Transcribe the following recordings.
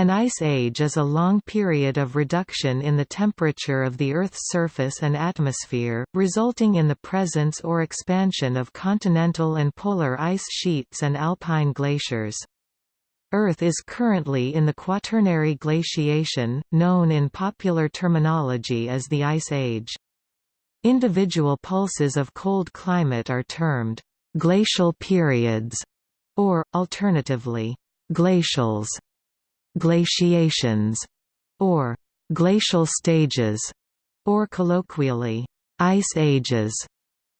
An ice age is a long period of reduction in the temperature of the Earth's surface and atmosphere, resulting in the presence or expansion of continental and polar ice sheets and alpine glaciers. Earth is currently in the Quaternary glaciation, known in popular terminology as the Ice Age. Individual pulses of cold climate are termed glacial periods, or, alternatively, glacials glaciations, or glacial stages, or colloquially, ice ages,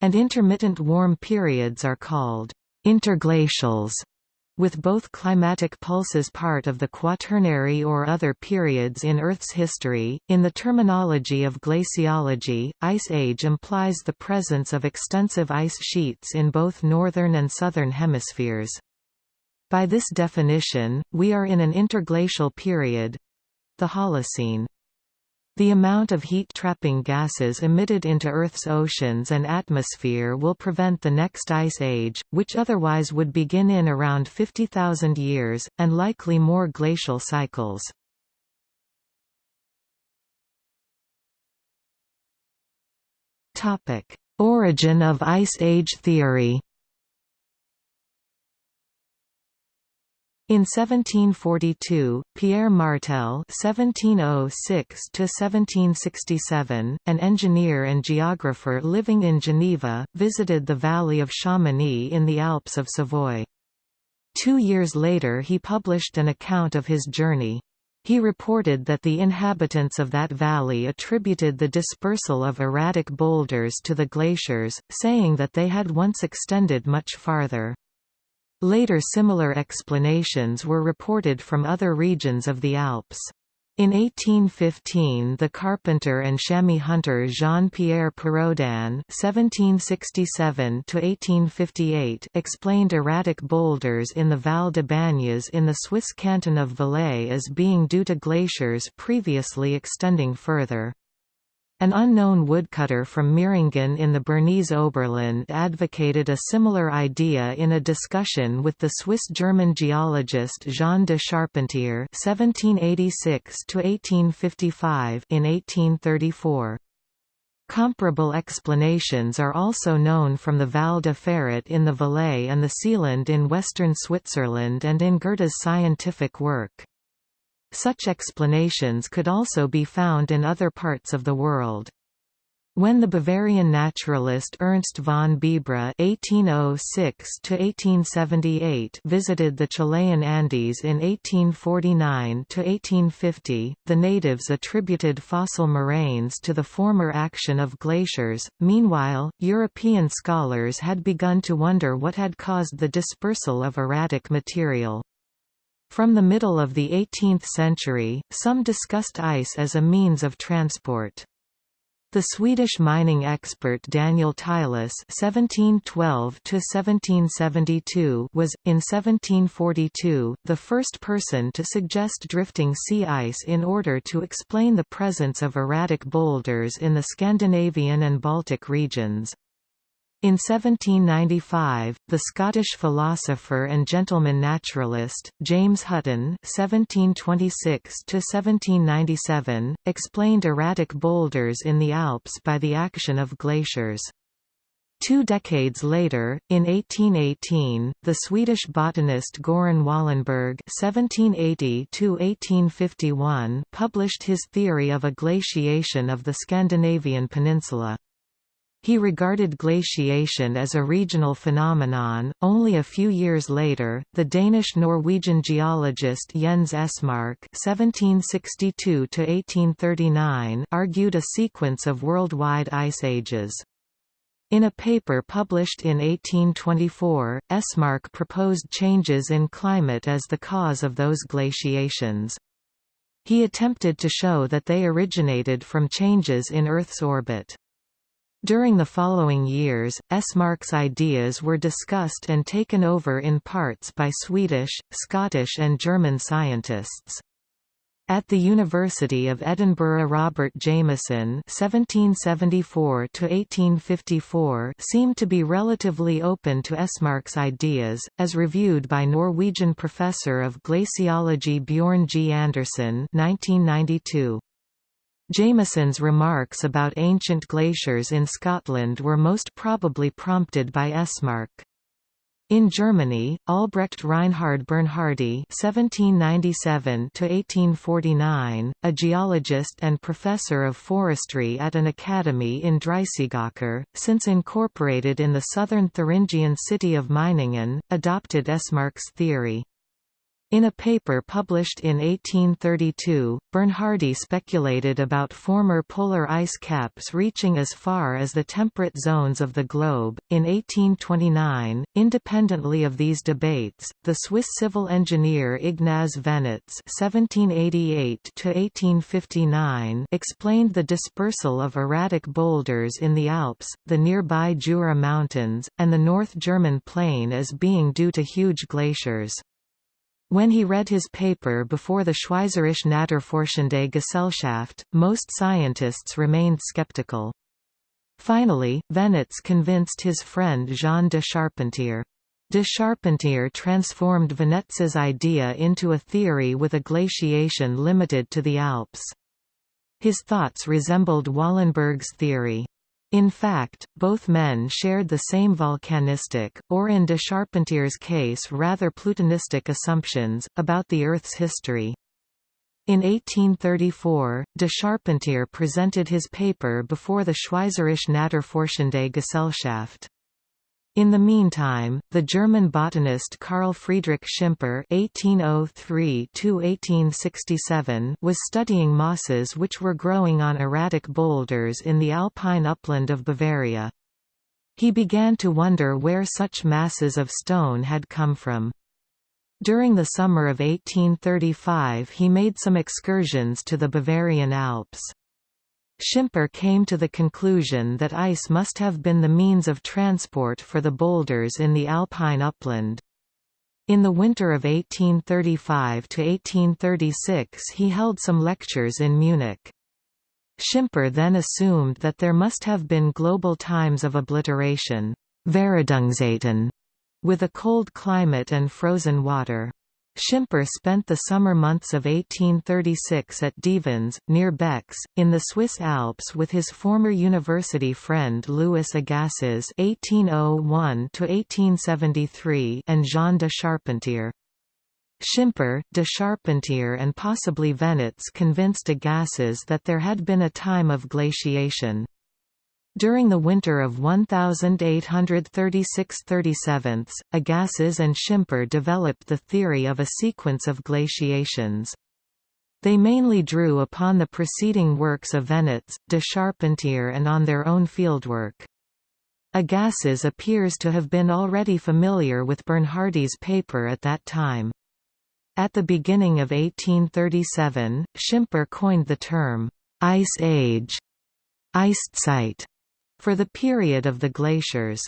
and intermittent warm periods are called interglacials with both climatic pulses part of the quaternary or other periods in Earth's history. In the terminology of glaciology, ice age implies the presence of extensive ice sheets in both northern and southern hemispheres. By this definition, we are in an interglacial period—the Holocene. The amount of heat-trapping gases emitted into Earth's oceans and atmosphere will prevent the next ice age, which otherwise would begin in around 50,000 years, and likely more glacial cycles. Origin of Ice Age theory In 1742, Pierre Martel (1706–1767), an engineer and geographer living in Geneva, visited the valley of Chamonix in the Alps of Savoy. Two years later he published an account of his journey. He reported that the inhabitants of that valley attributed the dispersal of erratic boulders to the glaciers, saying that they had once extended much farther. Later similar explanations were reported from other regions of the Alps. In 1815 the carpenter and chamois hunter Jean-Pierre Perraudin explained erratic boulders in the Val de Bagnes in the Swiss canton of Valais as being due to glaciers previously extending further. An unknown woodcutter from Meiringen in the Bernese Oberland advocated a similar idea in a discussion with the Swiss-German geologist Jean de Charpentier (1786–1855) in 1834. Comparable explanations are also known from the Val de Ferret in the Valais and the Seeland in western Switzerland and in Goethe's scientific work. Such explanations could also be found in other parts of the world. When the Bavarian naturalist Ernst von Bibra (1806–1878) visited the Chilean Andes in 1849–1850, the natives attributed fossil moraines to the former action of glaciers. Meanwhile, European scholars had begun to wonder what had caused the dispersal of erratic material. From the middle of the 18th century, some discussed ice as a means of transport. The Swedish mining expert Daniel Tilas (1712–1772) was, in 1742, the first person to suggest drifting sea ice in order to explain the presence of erratic boulders in the Scandinavian and Baltic regions. In 1795, the Scottish philosopher and gentleman naturalist, James Hutton (1726–1797), explained erratic boulders in the Alps by the action of glaciers. Two decades later, in 1818, the Swedish botanist Göran Wahlenberg (1780–1851) published his theory of a glaciation of the Scandinavian peninsula. He regarded glaciation as a regional phenomenon. Only a few years later, the Danish-Norwegian geologist Jens Esmark (1762–1839) argued a sequence of worldwide ice ages. In a paper published in 1824, Esmark proposed changes in climate as the cause of those glaciations. He attempted to show that they originated from changes in Earth's orbit. During the following years, Esmark's ideas were discussed and taken over in parts by Swedish, Scottish and German scientists. At the University of Edinburgh Robert Jameson (1774–1854) seemed to be relatively open to Esmark's ideas, as reviewed by Norwegian professor of glaciology Bjorn G. Andersen (1992). Jameson's remarks about ancient glaciers in Scotland were most probably prompted by Esmark. In Germany, Albrecht Reinhard Bernhardi (1797–1849), a geologist and professor of forestry at an academy in Dreissigacher, since incorporated in the southern Thuringian city of Meiningen, adopted Esmark's theory. In a paper published in 1832, Bernhardi speculated about former polar ice caps reaching as far as the temperate zones of the globe. In 1829, independently of these debates, the Swiss civil engineer Ignaz Venetz (1788–1859) explained the dispersal of erratic boulders in the Alps, the nearby Jura Mountains, and the North German plain as being due to huge glaciers. When he read his paper before the Schweizerische Naturforschende Gesellschaft, most scientists remained skeptical. Finally, Venetz convinced his friend Jean de Charpentier. De Charpentier transformed Venetz's idea into a theory with a glaciation limited to the Alps. His thoughts resembled Wahlenberg's theory. In fact, both men shared the same volcanistic, or in de Charpentier's case rather plutonistic assumptions, about the Earth's history. In 1834, de Charpentier presented his paper before the Schweizerische Naturforschende Gesellschaft. In the meantime, the German botanist Carl Friedrich Schimper (1803–1867) was studying mosses which were growing on erratic boulders in the alpine upland of Bavaria. He began to wonder where such masses of stone had come from. During the summer of 1835 he made some excursions to the Bavarian Alps. Schimper came to the conclusion that ice must have been the means of transport for the boulders in the alpine upland. In the winter of 1835–1836 he held some lectures in Munich. Schimper then assumed that there must have been global times of obliteration with a cold climate and frozen water. Schimper spent the summer months of 1836 at Devens, near Bex, in the Swiss Alps with his former university friend Louis Agassiz (1801–1873) and Jean de Charpentier. Schimper, de Charpentier and possibly Venetz convinced Agassiz that there had been a time of glaciation. During the winter of 1836–37, Agassiz and Schimper developed the theory of a sequence of glaciations. They mainly drew upon the preceding works of Venetz, de Charpentier and on their own fieldwork. Agassiz appears to have been already familiar with Bernhardi's paper at that time. At the beginning of 1837, Schimper coined the term, «ice age» Eiszeit, for the period of the glaciers.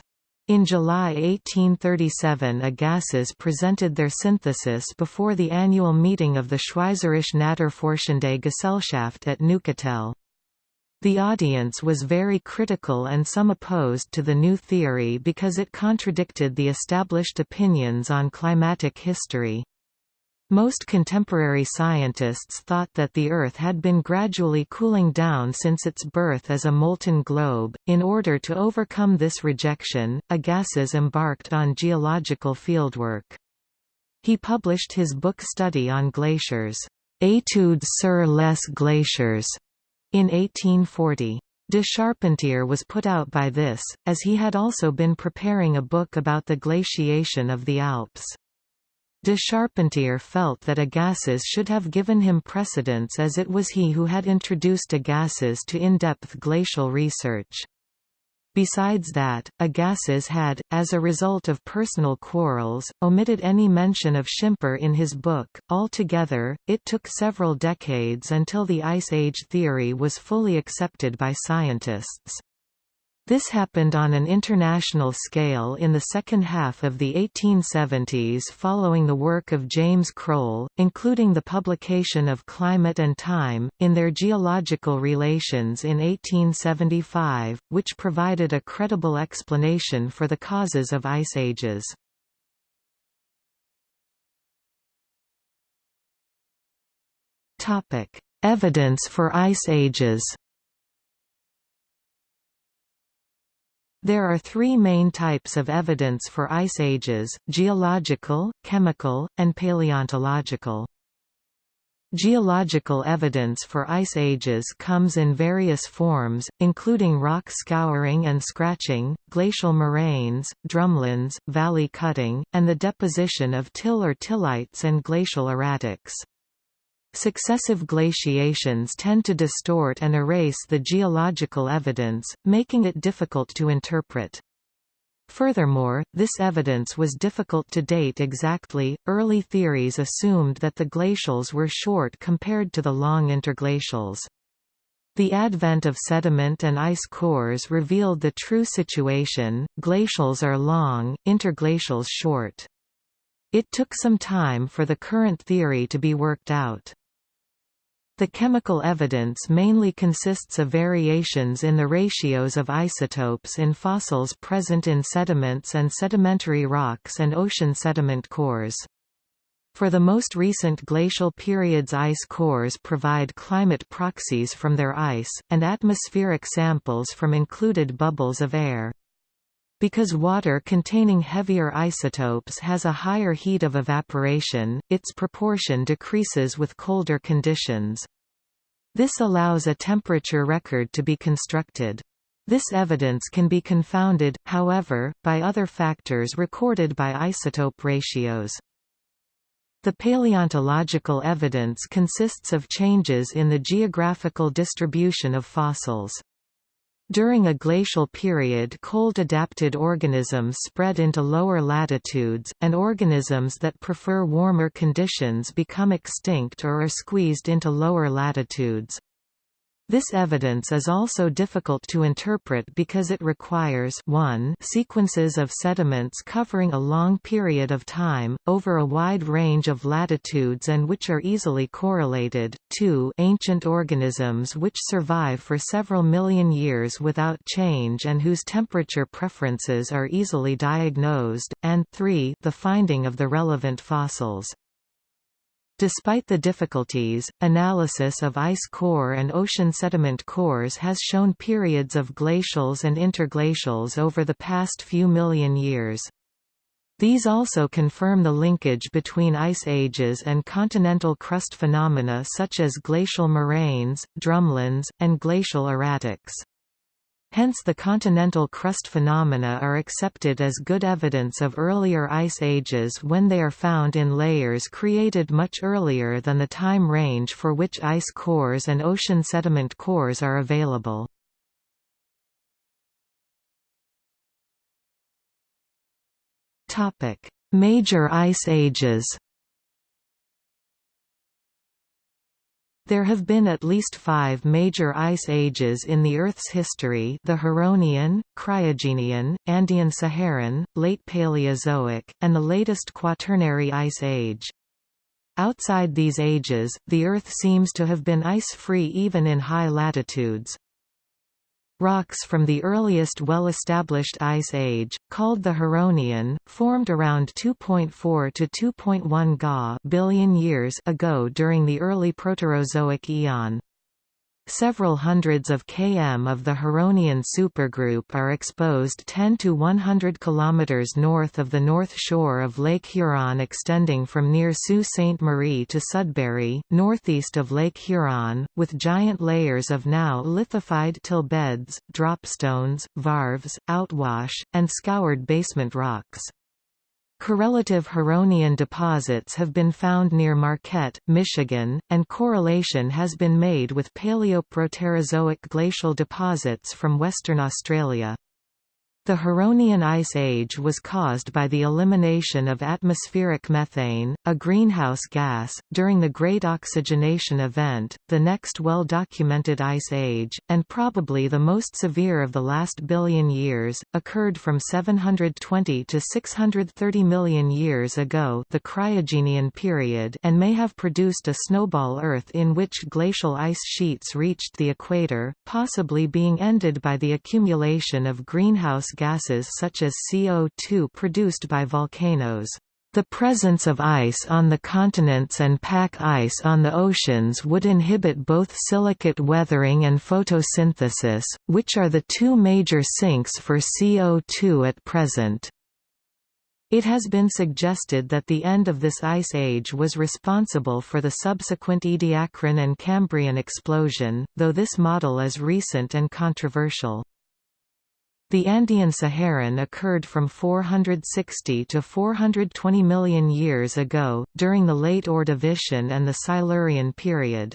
In July 1837 Agassiz presented their synthesis before the annual meeting of the Schweizerische Naturforschende Gesellschaft at Neuchâtel. The audience was very critical and some opposed to the new theory because it contradicted the established opinions on climatic history. Most contemporary scientists thought that the Earth had been gradually cooling down since its birth as a molten globe. In order to overcome this rejection, Agassiz embarked on geological fieldwork. He published his book study on glaciers, Études sur les glaciers, in 1840. De Charpentier was put out by this, as he had also been preparing a book about the glaciation of the Alps. De Charpentier felt that Agassiz should have given him precedence as it was he who had introduced Agassiz to in-depth glacial research. Besides that, Agassiz had, as a result of personal quarrels, omitted any mention of Schimper in his book. Altogether, it took several decades until the Ice Age theory was fully accepted by scientists. This happened on an international scale in the second half of the 1870s following the work of James Croll, including the publication of Climate and Time, in their geological relations in 1875, which provided a credible explanation for the causes of ice ages. Evidence for ice ages There are three main types of evidence for ice ages, geological, chemical, and paleontological. Geological evidence for ice ages comes in various forms, including rock scouring and scratching, glacial moraines, drumlins, valley cutting, and the deposition of till or tillites and glacial erratics. Successive glaciations tend to distort and erase the geological evidence, making it difficult to interpret. Furthermore, this evidence was difficult to date exactly. Early theories assumed that the glacials were short compared to the long interglacials. The advent of sediment and ice cores revealed the true situation, glacials are long, interglacials short. It took some time for the current theory to be worked out. The chemical evidence mainly consists of variations in the ratios of isotopes in fossils present in sediments and sedimentary rocks and ocean sediment cores. For the most recent glacial periods ice cores provide climate proxies from their ice, and atmospheric samples from included bubbles of air. Because water containing heavier isotopes has a higher heat of evaporation, its proportion decreases with colder conditions. This allows a temperature record to be constructed. This evidence can be confounded, however, by other factors recorded by isotope ratios. The paleontological evidence consists of changes in the geographical distribution of fossils. During a glacial period cold-adapted organisms spread into lower latitudes, and organisms that prefer warmer conditions become extinct or are squeezed into lower latitudes. This evidence is also difficult to interpret because it requires 1 sequences of sediments covering a long period of time, over a wide range of latitudes and which are easily correlated, 2 ancient organisms which survive for several million years without change and whose temperature preferences are easily diagnosed, and 3 the finding of the relevant fossils. Despite the difficulties, analysis of ice core and ocean sediment cores has shown periods of glacials and interglacials over the past few million years. These also confirm the linkage between ice ages and continental crust phenomena such as glacial moraines, drumlins, and glacial erratics. Hence the continental crust phenomena are accepted as good evidence of earlier ice ages when they are found in layers created much earlier than the time range for which ice cores and ocean sediment cores are available. Major ice ages There have been at least five major ice ages in the Earth's history the Huronian, Cryogenian, Andean-Saharan, Late Paleozoic, and the latest Quaternary Ice Age. Outside these ages, the Earth seems to have been ice-free even in high latitudes. Rocks from the earliest well-established Ice Age, called the Huronian, formed around 2.4 to 2.1 Ga billion years ago during the early Proterozoic eon. Several hundreds of km of the Huronian supergroup are exposed 10 to 100 km north of the north shore of Lake Huron extending from near Sault Ste. Marie to Sudbury, northeast of Lake Huron, with giant layers of now lithified till beds, dropstones, varves, outwash, and scoured basement rocks. Correlative Huronian deposits have been found near Marquette, Michigan, and correlation has been made with Paleoproterozoic glacial deposits from Western Australia. The Huronian Ice Age was caused by the elimination of atmospheric methane, a greenhouse gas, during the Great Oxygenation Event, the next well-documented ice age, and probably the most severe of the last billion years, occurred from 720 to 630 million years ago the Cryogenian period and may have produced a snowball Earth in which glacial ice sheets reached the equator, possibly being ended by the accumulation of greenhouse gases such as CO2 produced by volcanoes. The presence of ice on the continents and pack ice on the oceans would inhibit both silicate weathering and photosynthesis, which are the two major sinks for CO2 at present. It has been suggested that the end of this ice age was responsible for the subsequent Ediacaran and Cambrian explosion, though this model is recent and controversial. The Andean Saharan occurred from 460 to 420 million years ago, during the late Ordovician and the Silurian period.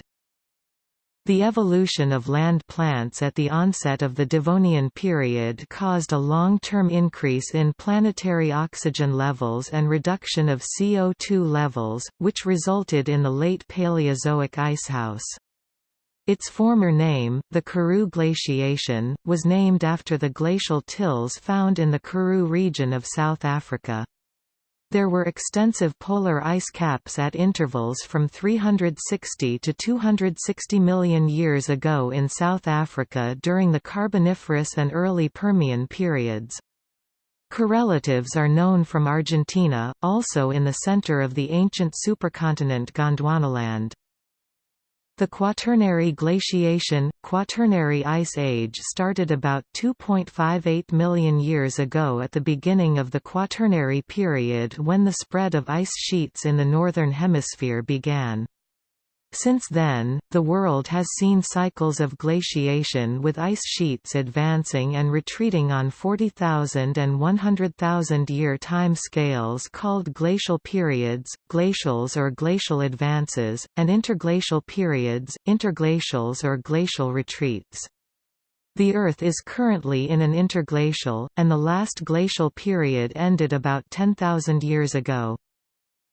The evolution of land plants at the onset of the Devonian period caused a long-term increase in planetary oxygen levels and reduction of CO2 levels, which resulted in the late Paleozoic icehouse. Its former name, the Karoo glaciation, was named after the glacial tills found in the Karoo region of South Africa. There were extensive polar ice caps at intervals from 360 to 260 million years ago in South Africa during the Carboniferous and early Permian periods. Correlatives are known from Argentina, also in the center of the ancient supercontinent Gondwanaland. The Quaternary glaciation, Quaternary Ice Age started about 2.58 million years ago at the beginning of the Quaternary period when the spread of ice sheets in the Northern Hemisphere began. Since then, the world has seen cycles of glaciation with ice sheets advancing and retreating on 40,000 and 100,000 year time scales called glacial periods, glacials or glacial advances, and interglacial periods, interglacials or glacial retreats. The Earth is currently in an interglacial, and the last glacial period ended about 10,000 years ago.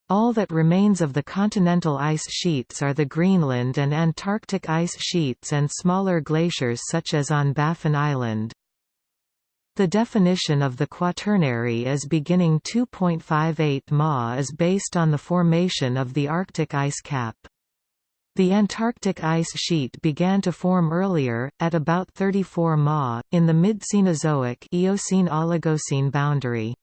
All that remains of the continental ice sheets are the Greenland and Antarctic ice sheets and smaller glaciers such as on Baffin Island. The definition of the Quaternary as beginning 2.58 Ma is based on the formation of the Arctic ice cap. The Antarctic ice sheet began to form earlier, at about 34 Ma, in the mid-Cenozoic Eocene-Oligocene boundary.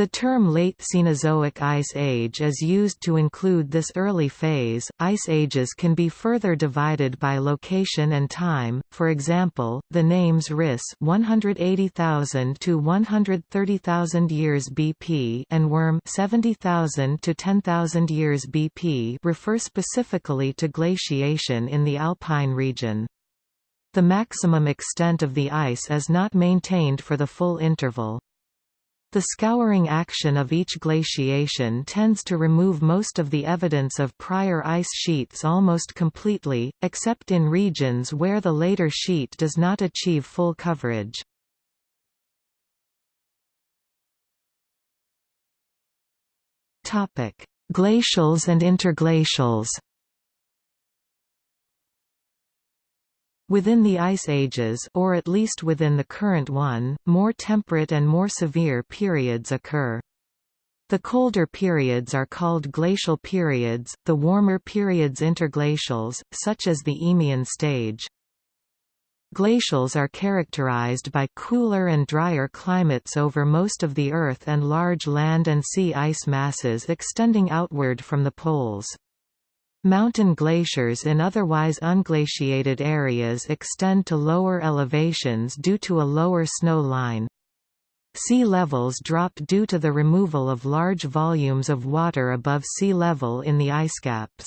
The term late Cenozoic ice age is used to include this early phase. Ice ages can be further divided by location and time. For example, the names Riss 180,000 to 130,000 years BP and Würm 70,000 to 10,000 years BP refer specifically to glaciation in the alpine region. The maximum extent of the ice is not maintained for the full interval. The scouring action of each glaciation tends to remove most of the evidence of prior ice sheets almost completely, except in regions where the later sheet does not achieve full coverage. Glacials and interglacials Within the ice ages or at least within the current one, more temperate and more severe periods occur. The colder periods are called glacial periods, the warmer periods interglacials, such as the Eemian stage. Glacials are characterized by cooler and drier climates over most of the Earth and large land and sea ice masses extending outward from the poles. Mountain glaciers in otherwise unglaciated areas extend to lower elevations due to a lower snow line. Sea levels drop due to the removal of large volumes of water above sea level in the ice caps.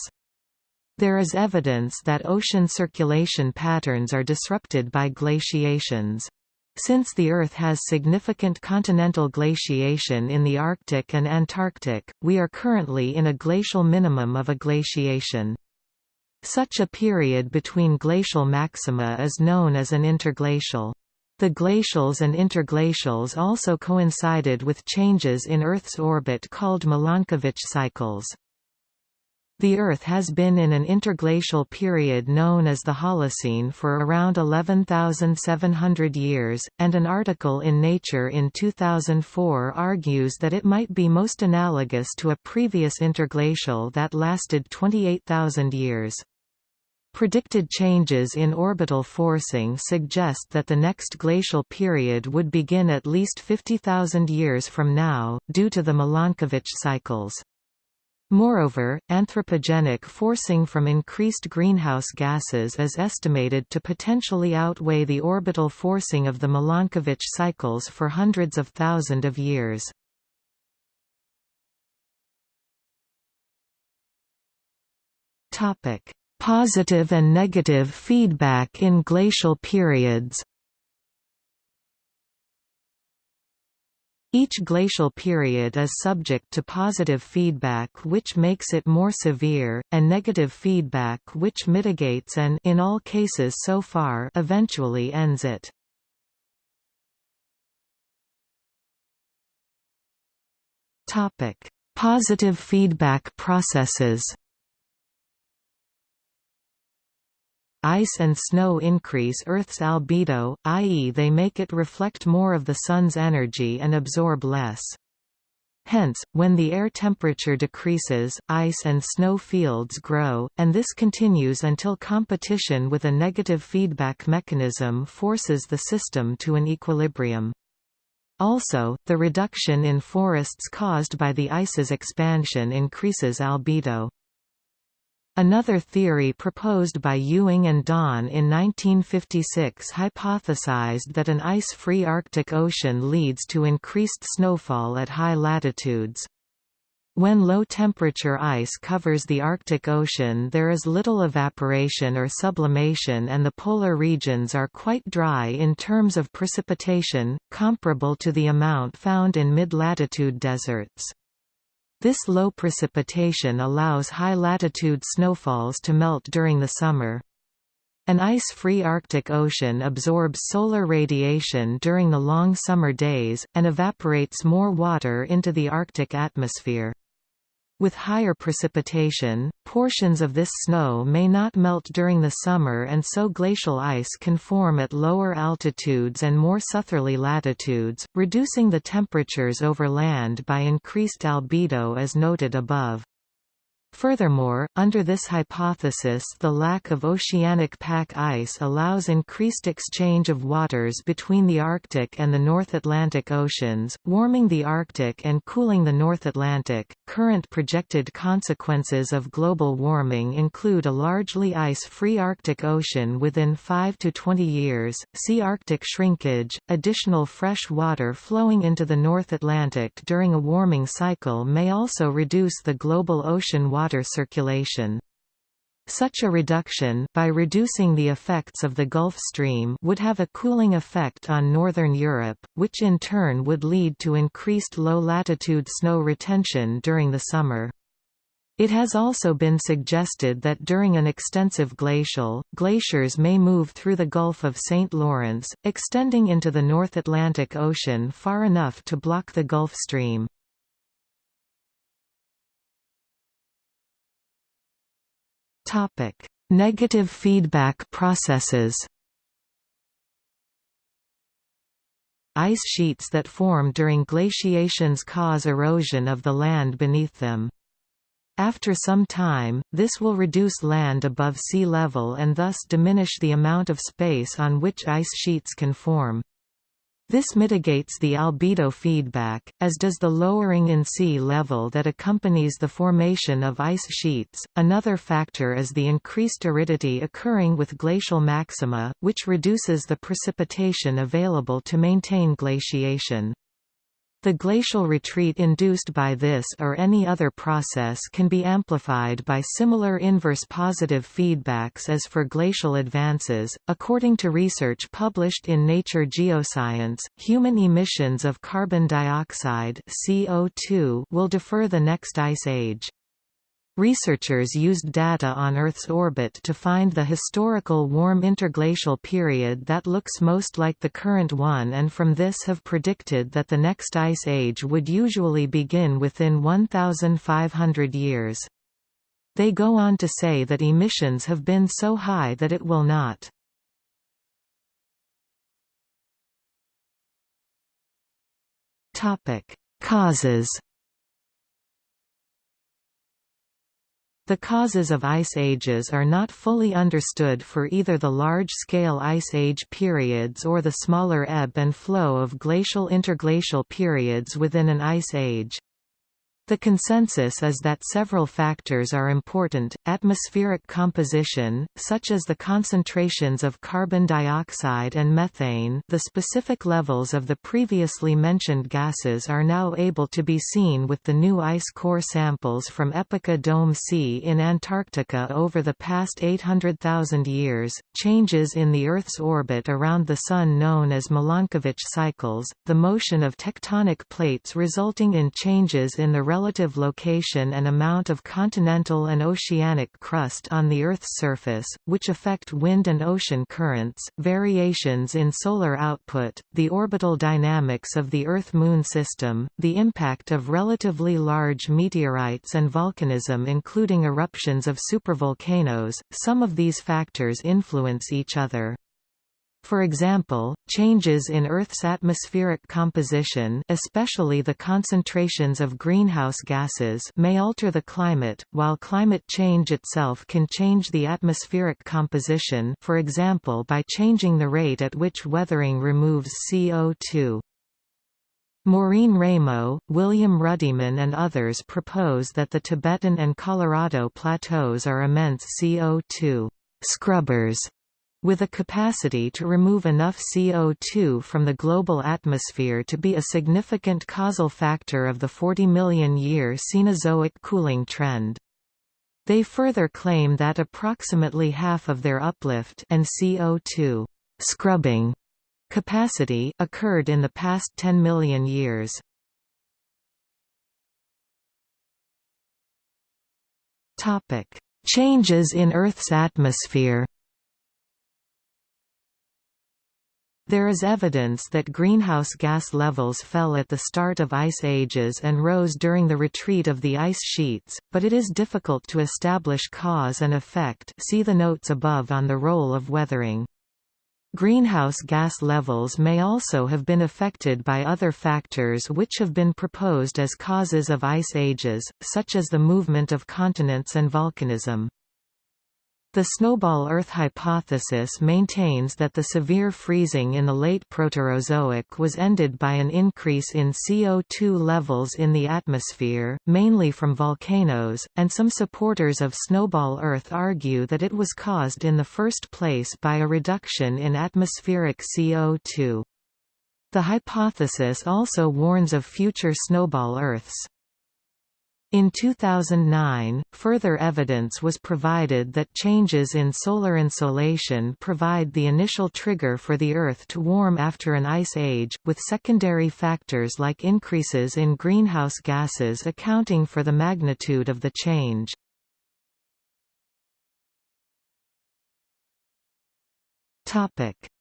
There is evidence that ocean circulation patterns are disrupted by glaciations. Since the Earth has significant continental glaciation in the Arctic and Antarctic, we are currently in a glacial minimum of a glaciation. Such a period between glacial maxima is known as an interglacial. The glacials and interglacials also coincided with changes in Earth's orbit called Milankovitch cycles. The Earth has been in an interglacial period known as the Holocene for around 11,700 years, and an article in Nature in 2004 argues that it might be most analogous to a previous interglacial that lasted 28,000 years. Predicted changes in orbital forcing suggest that the next glacial period would begin at least 50,000 years from now, due to the Milankovitch cycles. Moreover, anthropogenic forcing from increased greenhouse gases is estimated to potentially outweigh the orbital forcing of the Milankovitch cycles for hundreds of thousands of years. Positive and negative feedback in glacial periods Each glacial period is subject to positive feedback which makes it more severe, and negative feedback which mitigates and in all cases so far eventually ends it. Positive feedback processes Ice and snow increase Earth's albedo, i.e. they make it reflect more of the Sun's energy and absorb less. Hence, when the air temperature decreases, ice and snow fields grow, and this continues until competition with a negative feedback mechanism forces the system to an equilibrium. Also, the reduction in forests caused by the ice's expansion increases albedo. Another theory proposed by Ewing and Donn in 1956 hypothesized that an ice-free Arctic Ocean leads to increased snowfall at high latitudes. When low-temperature ice covers the Arctic Ocean there is little evaporation or sublimation and the polar regions are quite dry in terms of precipitation, comparable to the amount found in mid-latitude deserts. This low precipitation allows high-latitude snowfalls to melt during the summer. An ice-free Arctic Ocean absorbs solar radiation during the long summer days, and evaporates more water into the Arctic atmosphere. With higher precipitation, portions of this snow may not melt during the summer and so glacial ice can form at lower altitudes and more southerly latitudes, reducing the temperatures over land by increased albedo as noted above. Furthermore, under this hypothesis the lack of oceanic pack ice allows increased exchange of waters between the Arctic and the North Atlantic Oceans, warming the Arctic and cooling the North Atlantic. Current projected consequences of global warming include a largely ice-free Arctic Ocean within 5 to 20 years, sea Arctic shrinkage, additional fresh water flowing into the North Atlantic during a warming cycle may also reduce the global ocean water water circulation. Such a reduction by reducing the effects of the Gulf Stream would have a cooling effect on northern Europe, which in turn would lead to increased low-latitude snow retention during the summer. It has also been suggested that during an extensive glacial, glaciers may move through the Gulf of St. Lawrence, extending into the North Atlantic Ocean far enough to block the Gulf Stream. Topic: Negative feedback processes. Ice sheets that form during glaciations cause erosion of the land beneath them. After some time, this will reduce land above sea level and thus diminish the amount of space on which ice sheets can form. This mitigates the albedo feedback, as does the lowering in sea level that accompanies the formation of ice sheets. Another factor is the increased aridity occurring with glacial maxima, which reduces the precipitation available to maintain glaciation. The glacial retreat induced by this or any other process can be amplified by similar inverse positive feedbacks as for glacial advances. According to research published in Nature Geoscience, human emissions of carbon dioxide (CO2) will defer the next ice age. Researchers used data on Earth's orbit to find the historical warm interglacial period that looks most like the current one and from this have predicted that the next ice age would usually begin within 1,500 years. They go on to say that emissions have been so high that it will not. Causes The causes of ice ages are not fully understood for either the large-scale ice age periods or the smaller ebb and flow of glacial interglacial periods within an ice age. The consensus is that several factors are important, atmospheric composition, such as the concentrations of carbon dioxide and methane the specific levels of the previously mentioned gases are now able to be seen with the new ice core samples from Epica Dome C in Antarctica over the past 800,000 years, changes in the Earth's orbit around the Sun known as Milankovitch cycles, the motion of tectonic plates resulting in changes in the relative location and amount of continental and oceanic crust on the Earth's surface, which affect wind and ocean currents, variations in solar output, the orbital dynamics of the Earth-Moon system, the impact of relatively large meteorites and volcanism including eruptions of supervolcanoes, some of these factors influence each other. For example, changes in Earth's atmospheric composition especially the concentrations of greenhouse gases may alter the climate, while climate change itself can change the atmospheric composition for example by changing the rate at which weathering removes CO2. Maureen Raymo, William Ruddiman and others propose that the Tibetan and Colorado plateaus are immense CO2 scrubbers with a capacity to remove enough CO2 from the global atmosphere to be a significant causal factor of the 40 million year Cenozoic cooling trend. They further claim that approximately half of their uplift and CO2 scrubbing capacity occurred in the past 10 million years. Topic: Changes in Earth's atmosphere There is evidence that greenhouse gas levels fell at the start of ice ages and rose during the retreat of the ice sheets, but it is difficult to establish cause and effect see the notes above on the role of weathering. Greenhouse gas levels may also have been affected by other factors which have been proposed as causes of ice ages, such as the movement of continents and volcanism. The snowball Earth hypothesis maintains that the severe freezing in the late Proterozoic was ended by an increase in CO2 levels in the atmosphere, mainly from volcanoes, and some supporters of snowball Earth argue that it was caused in the first place by a reduction in atmospheric CO2. The hypothesis also warns of future snowball Earths. In 2009, further evidence was provided that changes in solar insolation provide the initial trigger for the Earth to warm after an ice age, with secondary factors like increases in greenhouse gases accounting for the magnitude of the change.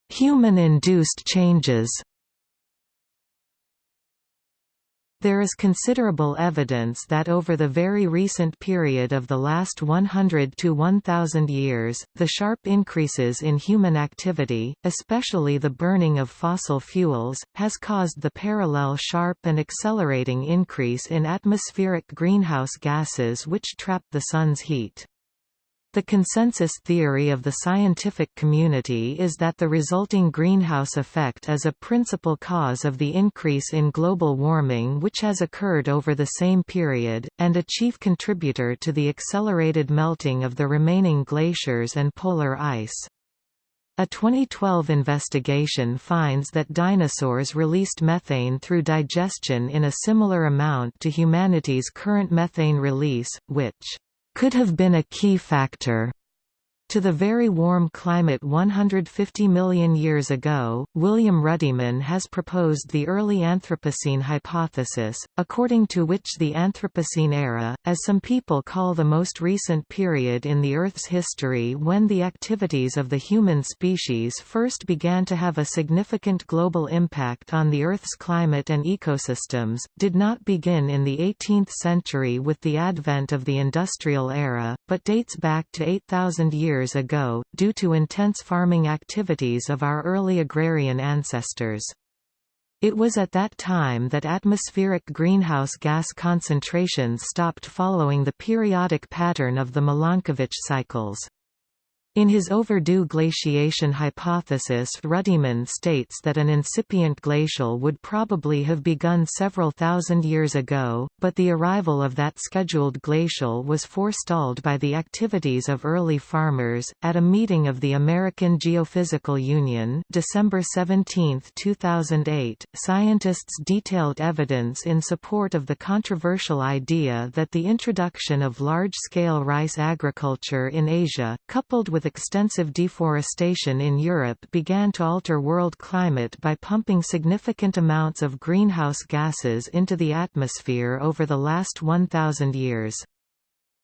Human-induced changes There is considerable evidence that over the very recent period of the last 100 to 1000 years, the sharp increases in human activity, especially the burning of fossil fuels, has caused the parallel sharp and accelerating increase in atmospheric greenhouse gases which trap the Sun's heat. The consensus theory of the scientific community is that the resulting greenhouse effect is a principal cause of the increase in global warming which has occurred over the same period, and a chief contributor to the accelerated melting of the remaining glaciers and polar ice. A 2012 investigation finds that dinosaurs released methane through digestion in a similar amount to humanity's current methane release, which could have been a key factor To the very warm climate 150 million years ago, William Ruddiman has proposed the early Anthropocene hypothesis, according to which the Anthropocene era, as some people call the most recent period in the Earth's history when the activities of the human species first began to have a significant global impact on the Earth's climate and ecosystems, did not begin in the 18th century with the advent of the Industrial Era, but dates back to 8,000 years years ago, due to intense farming activities of our early agrarian ancestors. It was at that time that atmospheric greenhouse gas concentrations stopped following the periodic pattern of the Milankovitch cycles. In his overdue glaciation hypothesis Ruddiman states that an incipient glacial would probably have begun several thousand years ago, but the arrival of that scheduled glacial was forestalled by the activities of early farmers. At a meeting of the American Geophysical Union, December 17, 2008, scientists detailed evidence in support of the controversial idea that the introduction of large-scale rice agriculture in Asia, coupled with with extensive deforestation in Europe began to alter world climate by pumping significant amounts of greenhouse gases into the atmosphere over the last 1,000 years.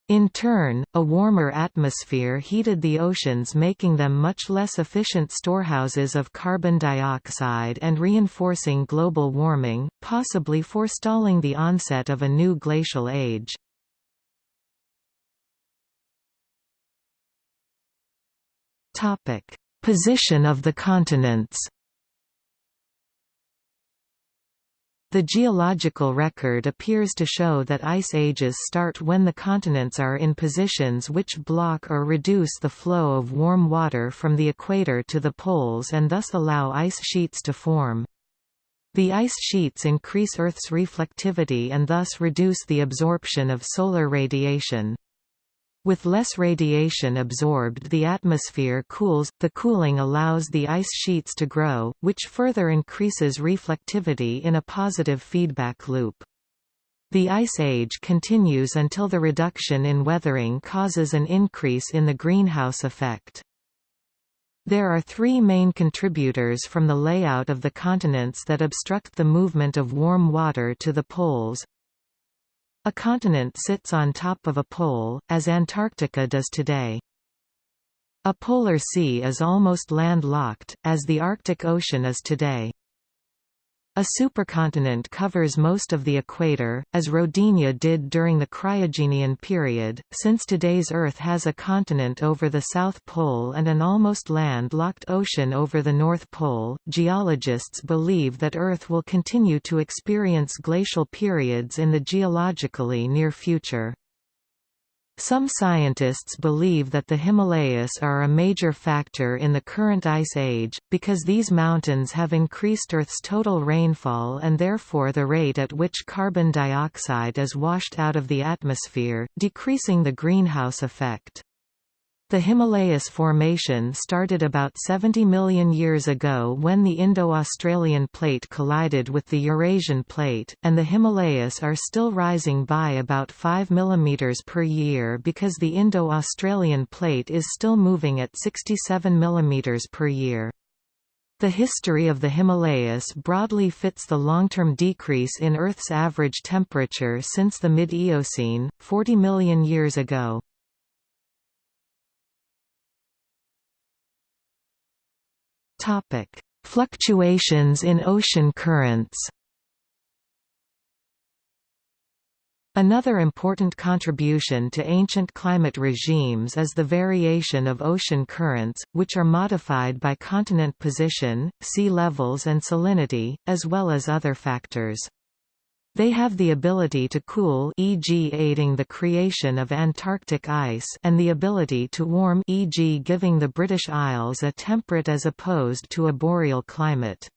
In turn, a warmer atmosphere heated the oceans making them much less efficient storehouses of carbon dioxide and reinforcing global warming, possibly forestalling the onset of a new glacial age. Topic: Position of the continents. The geological record appears to show that ice ages start when the continents are in positions which block or reduce the flow of warm water from the equator to the poles and thus allow ice sheets to form. The ice sheets increase Earth's reflectivity and thus reduce the absorption of solar radiation. With less radiation absorbed the atmosphere cools, the cooling allows the ice sheets to grow, which further increases reflectivity in a positive feedback loop. The Ice Age continues until the reduction in weathering causes an increase in the greenhouse effect. There are three main contributors from the layout of the continents that obstruct the movement of warm water to the poles, a continent sits on top of a pole, as Antarctica does today. A polar sea is almost landlocked, as the Arctic Ocean is today. A supercontinent covers most of the equator, as Rodinia did during the Cryogenian period. Since today's Earth has a continent over the South Pole and an almost land-locked ocean over the North Pole, geologists believe that Earth will continue to experience glacial periods in the geologically near future. Some scientists believe that the Himalayas are a major factor in the current ice age, because these mountains have increased Earth's total rainfall and therefore the rate at which carbon dioxide is washed out of the atmosphere, decreasing the greenhouse effect. The Himalayas Formation started about 70 million years ago when the Indo-Australian plate collided with the Eurasian plate, and the Himalayas are still rising by about 5 mm per year because the Indo-Australian plate is still moving at 67 mm per year. The history of the Himalayas broadly fits the long-term decrease in Earth's average temperature since the mid-Eocene, 40 million years ago. Topic: Fluctuations in ocean currents. Another important contribution to ancient climate regimes is the variation of ocean currents, which are modified by continent position, sea levels and salinity, as well as other factors. They have the ability to cool e.g. aiding the creation of Antarctic ice and the ability to warm e.g. giving the British Isles a temperate as opposed to a boreal climate.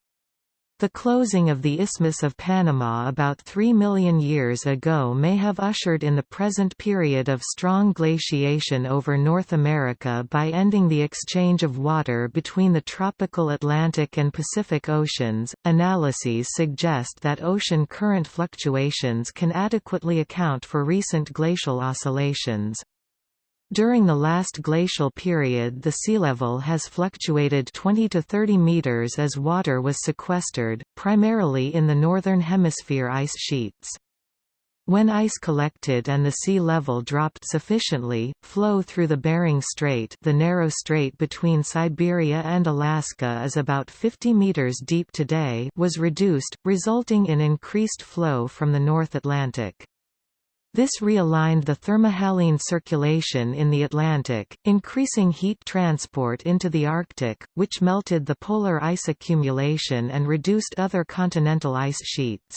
The closing of the Isthmus of Panama about 3 million years ago may have ushered in the present period of strong glaciation over North America by ending the exchange of water between the tropical Atlantic and Pacific Oceans. Analyses suggest that ocean current fluctuations can adequately account for recent glacial oscillations. During the last glacial period the sea level has fluctuated 20 to 30 meters as water was sequestered, primarily in the northern hemisphere ice sheets. When ice collected and the sea level dropped sufficiently, flow through the Bering Strait the narrow strait between Siberia and Alaska is about 50 meters deep today was reduced, resulting in increased flow from the North Atlantic. This realigned the thermohaline circulation in the Atlantic, increasing heat transport into the Arctic, which melted the polar ice accumulation and reduced other continental ice sheets.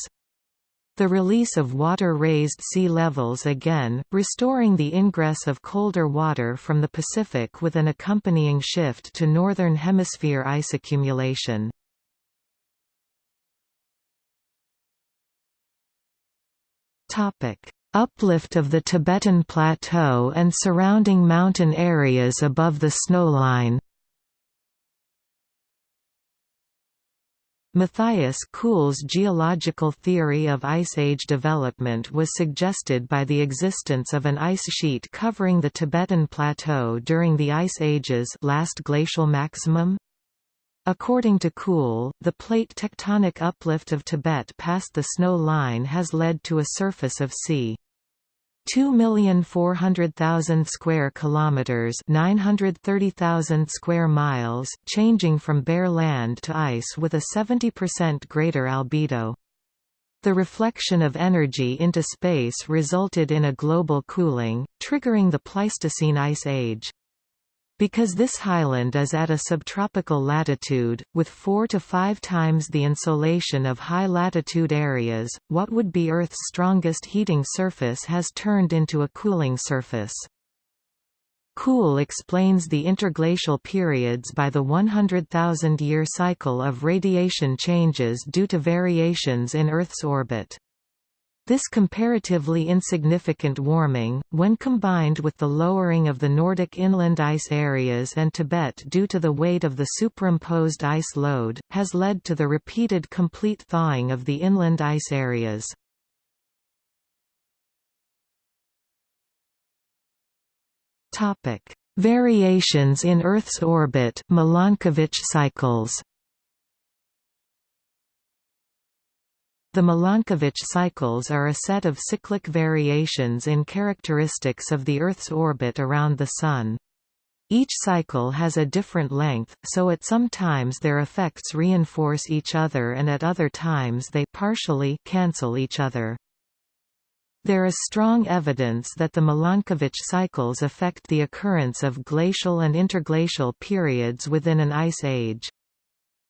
The release of water raised sea levels again, restoring the ingress of colder water from the Pacific with an accompanying shift to northern hemisphere ice accumulation. Topic: Uplift of the Tibetan Plateau and surrounding mountain areas above the snowline Matthias Kuhle's geological theory of Ice Age development was suggested by the existence of an ice sheet covering the Tibetan Plateau during the Ice Age's last glacial maximum. According to Kuhl, the plate tectonic uplift of Tibet past the snow line has led to a surface of c. 2,400,000 square kilometers, 930,000 square miles, changing from bare land to ice with a 70% greater albedo. The reflection of energy into space resulted in a global cooling, triggering the Pleistocene Ice Age. Because this highland is at a subtropical latitude, with four to five times the insolation of high-latitude areas, what would be Earth's strongest heating surface has turned into a cooling surface. Kuhle explains the interglacial periods by the 100,000-year cycle of radiation changes due to variations in Earth's orbit. This comparatively insignificant warming, when combined with the lowering of the Nordic inland ice areas and Tibet due to the weight of the superimposed ice load, has led to the repeated complete thawing of the inland ice areas. Variations in Earth's orbit Milankovitch cycles The Milankovitch cycles are a set of cyclic variations in characteristics of the Earth's orbit around the Sun. Each cycle has a different length, so at some times their effects reinforce each other and at other times they partially cancel each other. There is strong evidence that the Milankovitch cycles affect the occurrence of glacial and interglacial periods within an ice age.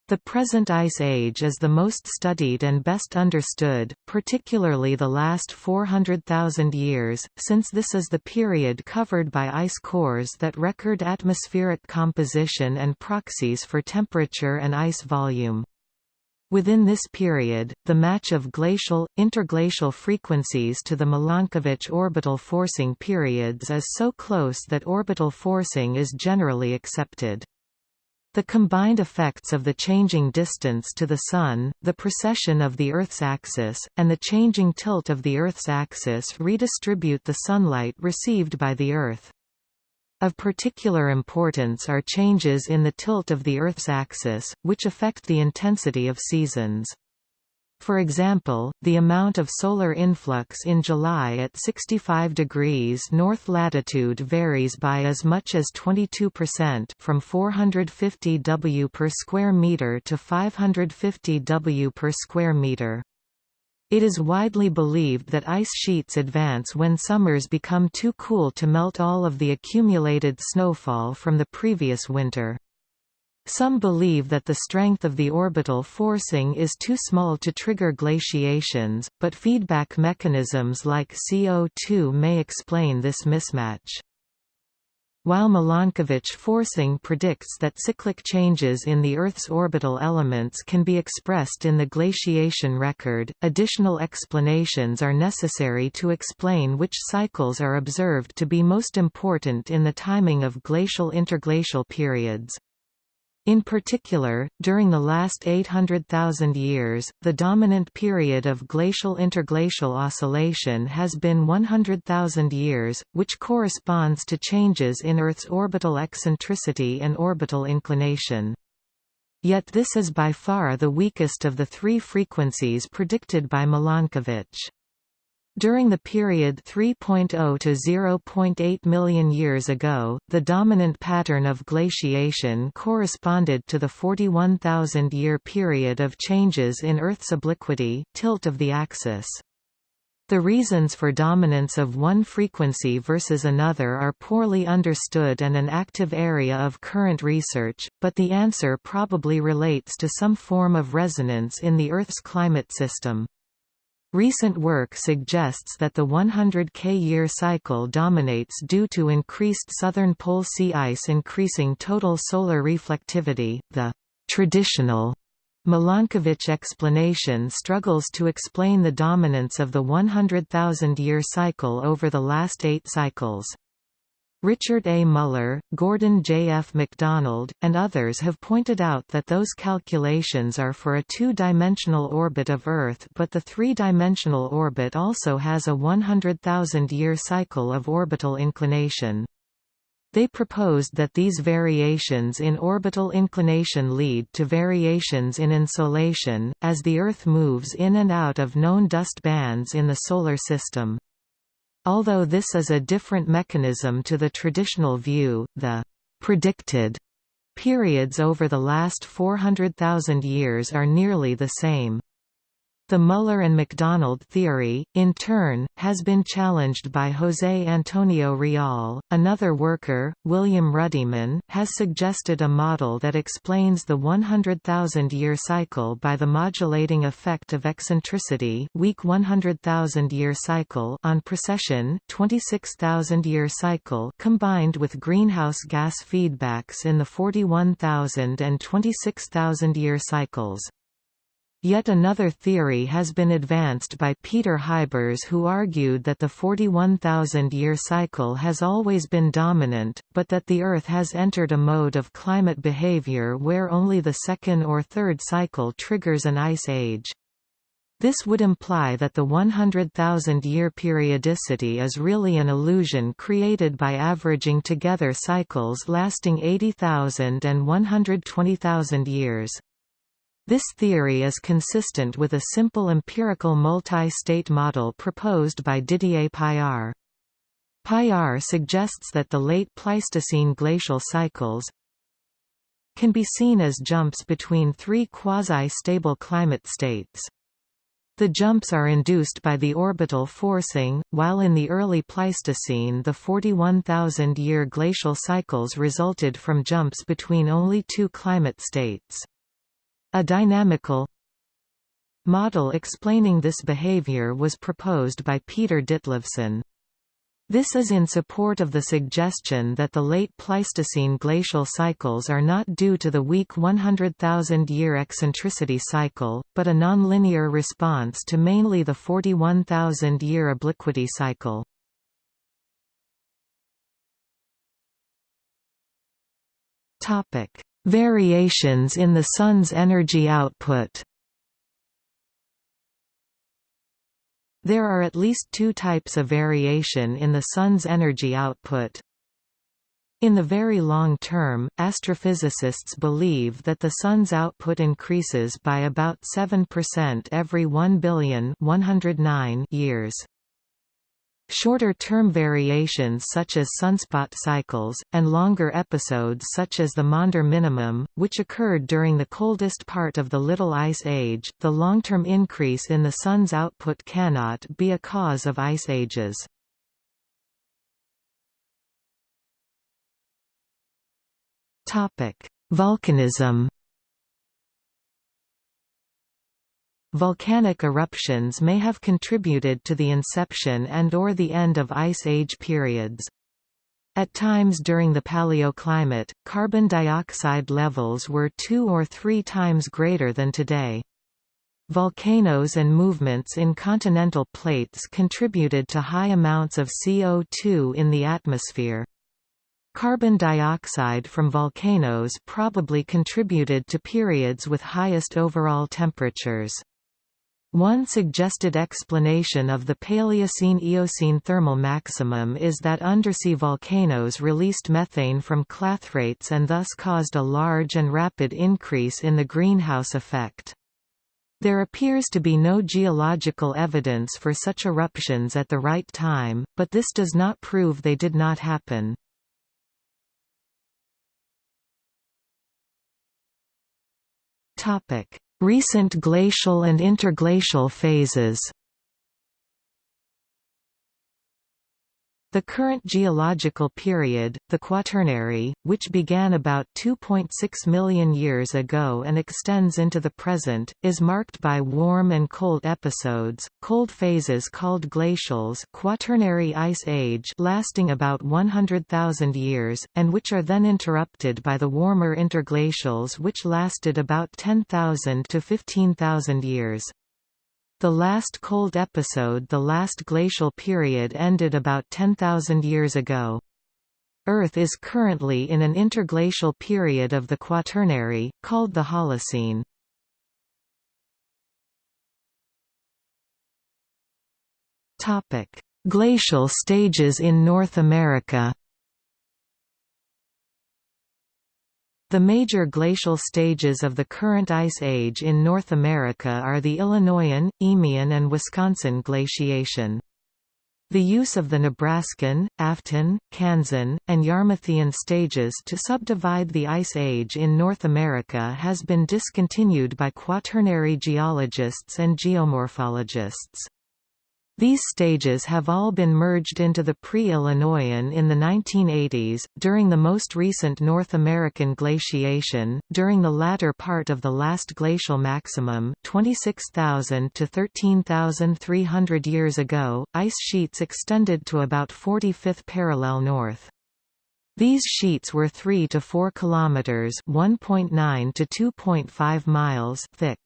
The present Ice Age is the most studied and best understood, particularly the last 400,000 years, since this is the period covered by ice cores that record atmospheric composition and proxies for temperature and ice volume. Within this period, the match of glacial, interglacial frequencies to the Milankovitch orbital forcing periods is so close that orbital forcing is generally accepted. The combined effects of the changing distance to the Sun, the precession of the Earth's axis, and the changing tilt of the Earth's axis redistribute the sunlight received by the Earth. Of particular importance are changes in the tilt of the Earth's axis, which affect the intensity of seasons. For example, the amount of solar influx in July at 65 degrees north latitude varies by as much as 22% from 450 W per square meter to 550 W per square meter. It is widely believed that ice sheets advance when summers become too cool to melt all of the accumulated snowfall from the previous winter. Some believe that the strength of the orbital forcing is too small to trigger glaciations, but feedback mechanisms like CO2 may explain this mismatch. While Milankovitch forcing predicts that cyclic changes in the Earth's orbital elements can be expressed in the glaciation record, additional explanations are necessary to explain which cycles are observed to be most important in the timing of glacial interglacial periods. In particular, during the last 800,000 years, the dominant period of glacial-interglacial oscillation has been 100,000 years, which corresponds to changes in Earth's orbital eccentricity and orbital inclination. Yet this is by far the weakest of the three frequencies predicted by Milankovitch. During the period 3.0 to 0.8 million years ago, the dominant pattern of glaciation corresponded to the 41,000-year period of changes in Earth's obliquity tilt of the axis. The reasons for dominance of one frequency versus another are poorly understood and an active area of current research, but the answer probably relates to some form of resonance in the Earth's climate system. Recent work suggests that the 100 K-year cycle dominates due to increased southern pole sea ice increasing total solar reflectivity. The traditional Milankovitch explanation struggles to explain the dominance of the 100,000-year cycle over the last eight cycles. Richard A. Muller, Gordon J. F. MacDonald, and others have pointed out that those calculations are for a two-dimensional orbit of Earth but the three-dimensional orbit also has a 100,000-year cycle of orbital inclination. They proposed that these variations in orbital inclination lead to variations in insolation, as the Earth moves in and out of known dust bands in the Solar System. Although this is a different mechanism to the traditional view, the predicted periods over the last 400,000 years are nearly the same. The Muller and MacDonald theory, in turn, has been challenged by José Antonio Rial. Another worker, William Ruddiman, has suggested a model that explains the 100,000-year cycle by the modulating effect of eccentricity weak 100,000-year cycle on precession 26,000-year cycle combined with greenhouse gas feedbacks in the 41,000 and 26,000-year cycles. Yet another theory has been advanced by Peter Huybers who argued that the 41,000-year cycle has always been dominant, but that the Earth has entered a mode of climate behavior where only the second or third cycle triggers an ice age. This would imply that the 100,000-year periodicity is really an illusion created by averaging together cycles lasting 80,000 and 120,000 years. This theory is consistent with a simple empirical multi-state model proposed by Didier Paillard. Paillard suggests that the late Pleistocene glacial cycles can be seen as jumps between three quasi-stable climate states. The jumps are induced by the orbital forcing, while in the early Pleistocene the 41,000-year glacial cycles resulted from jumps between only two climate states. A dynamical model explaining this behavior was proposed by Peter Ditlevsen. This is in support of the suggestion that the late Pleistocene glacial cycles are not due to the weak 100,000-year eccentricity cycle, but a nonlinear response to mainly the 41,000-year obliquity cycle. Variations in the Sun's energy output There are at least two types of variation in the Sun's energy output. In the very long term, astrophysicists believe that the Sun's output increases by about 7% every 1 billion 109 years. Shorter-term variations such as sunspot cycles, and longer episodes such as the Maunder minimum, which occurred during the coldest part of the Little Ice Age, the long-term increase in the Sun's output cannot be a cause of ice ages. Volcanism Volcanic eruptions may have contributed to the inception and or the end of Ice Age periods. At times during the paleoclimate, carbon dioxide levels were two or three times greater than today. Volcanoes and movements in continental plates contributed to high amounts of CO2 in the atmosphere. Carbon dioxide from volcanoes probably contributed to periods with highest overall temperatures. One suggested explanation of the Paleocene–Eocene thermal maximum is that undersea volcanoes released methane from clathrates and thus caused a large and rapid increase in the greenhouse effect. There appears to be no geological evidence for such eruptions at the right time, but this does not prove they did not happen. Recent glacial and interglacial phases The current geological period, the Quaternary, which began about 2.6 million years ago and extends into the present, is marked by warm and cold episodes, cold phases called glacials Quaternary Ice Age lasting about 100,000 years, and which are then interrupted by the warmer interglacials which lasted about 10,000 to 15,000 years. The last cold episode the last glacial period ended about 10,000 years ago. Earth is currently in an interglacial period of the Quaternary, called the Holocene. Glacial stages in North America The major glacial stages of the current ice age in North America are the Illinoisan, Eemian and Wisconsin glaciation. The use of the Nebraskan, Afton, Kansan, and Yarmouthian stages to subdivide the Ice Age in North America has been discontinued by quaternary geologists and geomorphologists. These stages have all been merged into the pre-Illinoisan in the 1980s, during the most recent North American glaciation, during the latter part of the last glacial maximum 26,000 to 13,300 years ago, ice sheets extended to about 45th parallel north. These sheets were 3 to 4 kilometers, 1.9 to 2.5 miles thick.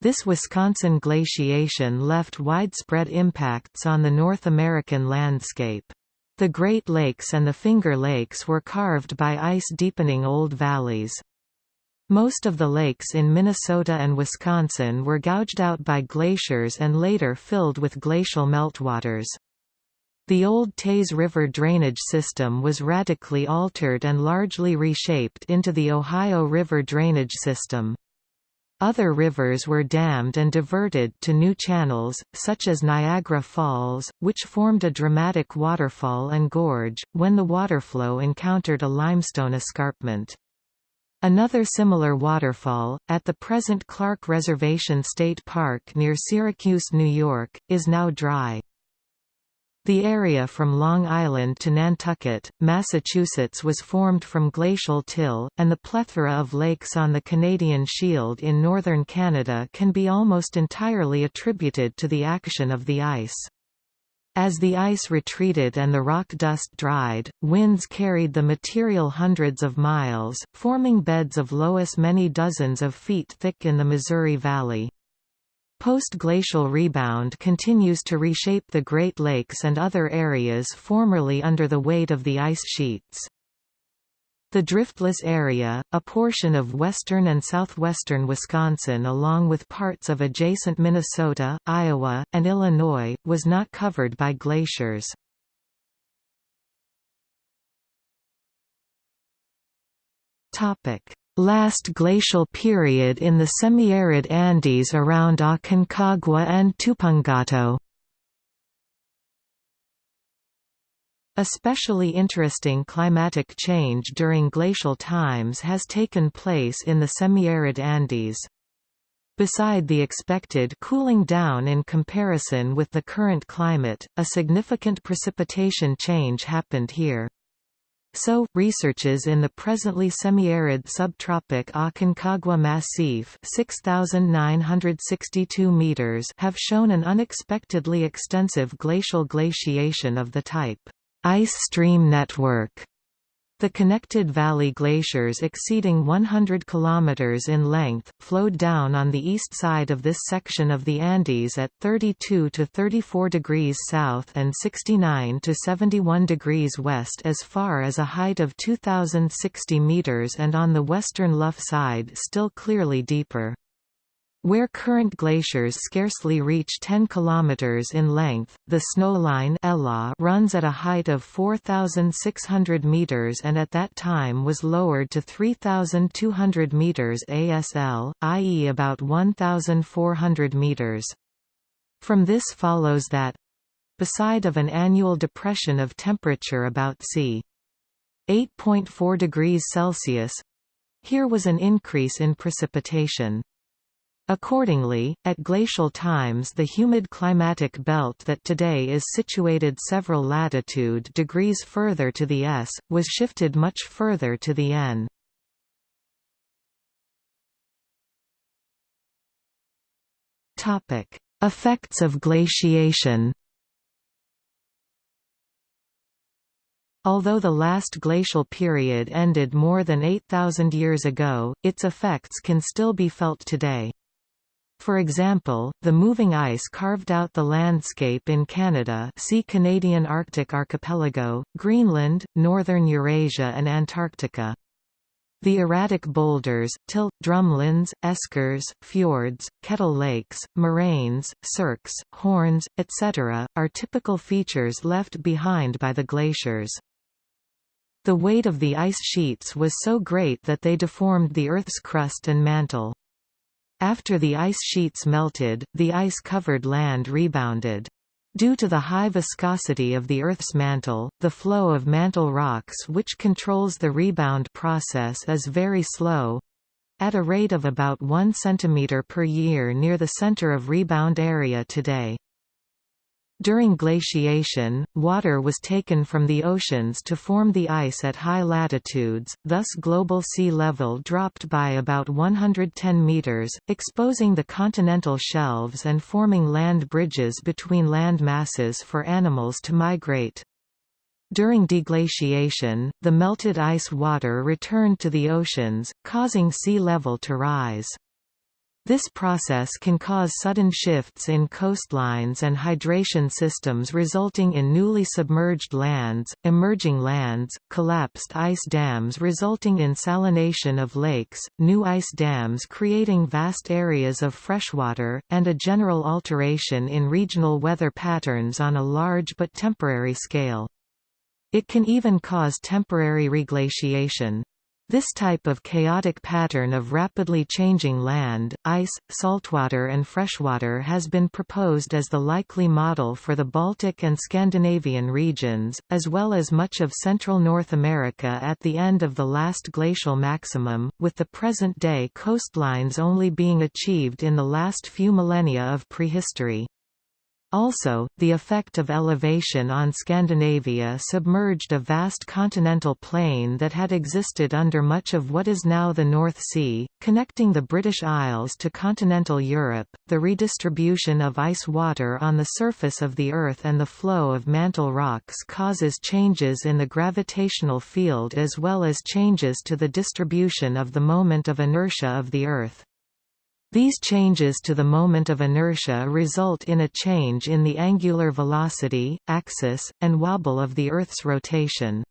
This Wisconsin glaciation left widespread impacts on the North American landscape. The Great Lakes and the Finger Lakes were carved by ice deepening old valleys. Most of the lakes in Minnesota and Wisconsin were gouged out by glaciers and later filled with glacial meltwaters. The old Teays River drainage system was radically altered and largely reshaped into the Ohio River drainage system. Other rivers were dammed and diverted to new channels, such as Niagara Falls, which formed a dramatic waterfall and gorge, when the waterflow encountered a limestone escarpment. Another similar waterfall, at the present Clark Reservation State Park near Syracuse, New York, is now dry. The area from Long Island to Nantucket, Massachusetts was formed from glacial till, and the plethora of lakes on the Canadian Shield in northern Canada can be almost entirely attributed to the action of the ice. As the ice retreated and the rock dust dried, winds carried the material hundreds of miles, forming beds of loess many dozens of feet thick in the Missouri Valley. Post-glacial rebound continues to reshape the Great Lakes and other areas formerly under the weight of the ice sheets. The driftless area, a portion of western and southwestern Wisconsin along with parts of adjacent Minnesota, Iowa, and Illinois, was not covered by glaciers. Last glacial period in the semi-arid Andes around Aconcagua and Tupungato. Especially interesting climatic change during glacial times has taken place in the semi-arid Andes. Beside the expected cooling down in comparison with the current climate, a significant precipitation change happened here. So, researches in the presently semi-arid subtropic Aconcagua Massif 6,962 meters have shown an unexpectedly extensive glacial glaciation of the type, ice stream network, The connected valley glaciers exceeding 100 km in length, flowed down on the east side of this section of the Andes at 32 to 34 degrees south and 69 to 71 degrees west as far as a height of 2,060 meters and on the western lough side still clearly deeper. Where current glaciers scarcely reach 10 km in length, the snowline ELA runs at a height of 4,600 meters and at that time was lowered to 3,200 meters ASL, i.e. about 1,400 meters. From this follows that beside of an annual depression of temperature about c. 8.4 degrees Celsius here was an increase in precipitation. Accordingly, at glacial times the humid climatic belt that today is situated several latitude degrees further to the s, was shifted much further to the n. Effects of glaciation Although the last glacial period ended more than 8,000 years ago, its effects can still be felt today. For example, the moving ice carved out the landscape in Canada see Canadian Arctic Archipelago, Greenland, northern Eurasia and Antarctica. The erratic boulders, tilt, drumlins, eskers, fjords, kettle lakes, moraines, cirques, horns, etc., are typical features left behind by the glaciers. The weight of the ice sheets was so great that they deformed the Earth's crust and mantle. After the ice sheets melted, the ice-covered land rebounded. Due to the high viscosity of the Earth's mantle, the flow of mantle rocks which controls the rebound process is very slow—at a rate of about 1 cm per year near the center of rebound area today. During glaciation, water was taken from the oceans to form the ice at high latitudes, thus global sea level dropped by about 110 meters, exposing the continental shelves and forming land bridges between land masses for animals to migrate. During deglaciation, the melted ice water returned to the oceans, causing sea level to rise. This process can cause sudden shifts in coastlines and hydration systems resulting in newly submerged lands, emerging lands, collapsed ice dams resulting in salination of lakes, new ice dams creating vast areas of freshwater, and a general alteration in regional weather patterns on a large but temporary scale. It can even cause temporary reglaciation. This type of chaotic pattern of rapidly changing land, ice, saltwater and freshwater has been proposed as the likely model for the Baltic and Scandinavian regions, as well as much of central North America at the end of the last glacial maximum, with the present-day coastlines only being achieved in the last few millennia of prehistory. Also, the effect of elevation on Scandinavia submerged a vast continental plain that had existed under much of what is now the North Sea, connecting the British Isles to continental Europe. The redistribution of ice water on the surface of the Earth and the flow of mantle rocks causes changes in the gravitational field as well as changes to the distribution of the moment of inertia of the Earth. These changes to the moment of inertia result in a change in the angular velocity, axis, and wobble of the Earth's rotation.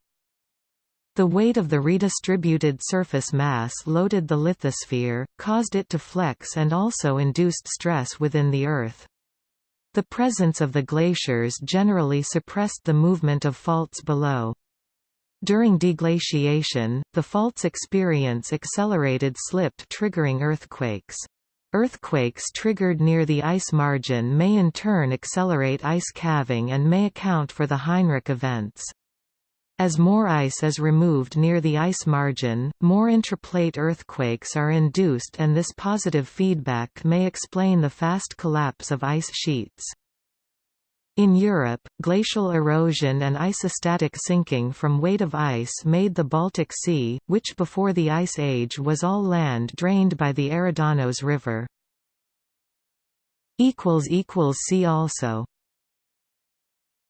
The weight of the redistributed surface mass loaded the lithosphere, caused it to flex and also induced stress within the Earth. The presence of the glaciers generally suppressed the movement of faults below. During deglaciation, the faults experience accelerated slip triggering earthquakes. Earthquakes triggered near the ice margin may in turn accelerate ice calving and may account for the Heinrich events. As more ice is removed near the ice margin, more intraplate earthquakes are induced and this positive feedback may explain the fast collapse of ice sheets. In Europe, glacial erosion and isostatic sinking from weight of ice made the Baltic Sea, which before the Ice Age was all land drained by the Eridanos River. See also